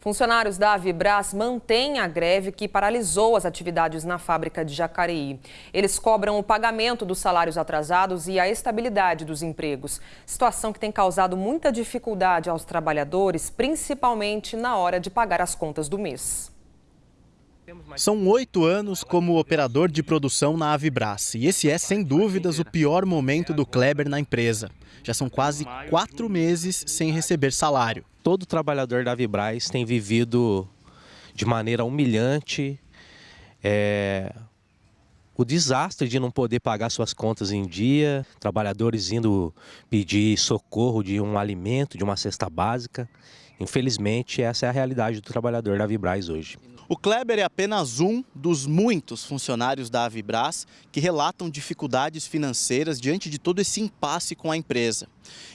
Funcionários da Avibras mantêm a greve que paralisou as atividades na fábrica de Jacareí. Eles cobram o pagamento dos salários atrasados e a estabilidade dos empregos. Situação que tem causado muita dificuldade aos trabalhadores, principalmente na hora de pagar as contas do mês. São oito anos como operador de produção na Avibras e esse é, sem dúvidas, o pior momento do Kleber na empresa. Já são quase quatro meses sem receber salário. Todo trabalhador da Avibras tem vivido de maneira humilhante é, o desastre de não poder pagar suas contas em dia, trabalhadores indo pedir socorro de um alimento, de uma cesta básica. Infelizmente, essa é a realidade do trabalhador da Avibras hoje. O Kleber é apenas um dos muitos funcionários da Avibras que relatam dificuldades financeiras diante de todo esse impasse com a empresa.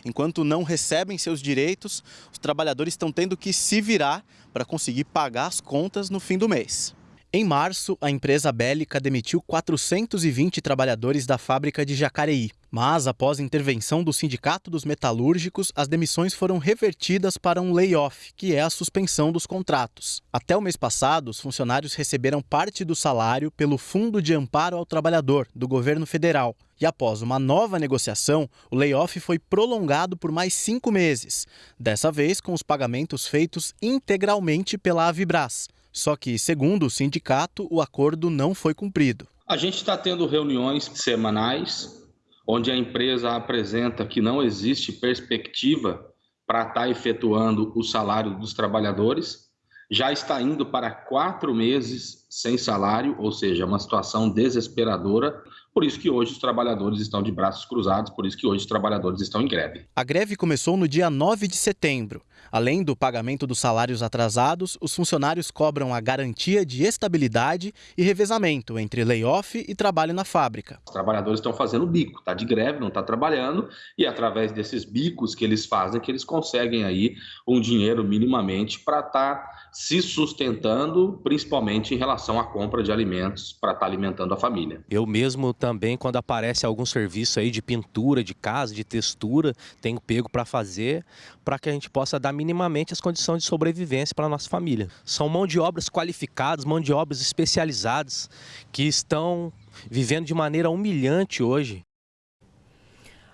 Enquanto não recebem seus direitos, os trabalhadores estão tendo que se virar para conseguir pagar as contas no fim do mês. Em março, a empresa bélica demitiu 420 trabalhadores da fábrica de Jacareí. Mas, após intervenção do Sindicato dos Metalúrgicos, as demissões foram revertidas para um layoff, que é a suspensão dos contratos. Até o mês passado, os funcionários receberam parte do salário pelo Fundo de Amparo ao Trabalhador, do governo federal. E após uma nova negociação, o layoff foi prolongado por mais cinco meses. Dessa vez, com os pagamentos feitos integralmente pela Avibras. Só que, segundo o sindicato, o acordo não foi cumprido. A gente está tendo reuniões semanais, onde a empresa apresenta que não existe perspectiva para estar tá efetuando o salário dos trabalhadores. Já está indo para quatro meses sem salário, ou seja, uma situação desesperadora. Por isso que hoje os trabalhadores estão de braços cruzados, por isso que hoje os trabalhadores estão em greve. A greve começou no dia 9 de setembro. Além do pagamento dos salários atrasados, os funcionários cobram a garantia de estabilidade e revezamento entre layoff e trabalho na fábrica. Os trabalhadores estão fazendo bico, está de greve, não está trabalhando, e através desses bicos que eles fazem, que eles conseguem aí um dinheiro minimamente para estar tá se sustentando, principalmente em relação à compra de alimentos para estar tá alimentando a família. Eu mesmo também, quando aparece algum serviço aí de pintura de casa, de textura, tenho pego para fazer, para que a gente possa dar minimamente as condições de sobrevivência para nossa família. São mão de obras qualificadas, mão de obras especializadas, que estão vivendo de maneira humilhante hoje.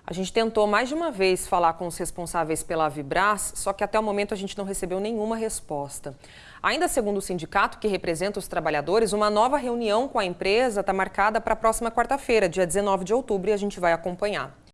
A gente tentou mais de uma vez falar com os responsáveis pela Vibras, só que até o momento a gente não recebeu nenhuma resposta. Ainda segundo o sindicato que representa os trabalhadores, uma nova reunião com a empresa está marcada para a próxima quarta-feira, dia 19 de outubro, e a gente vai acompanhar.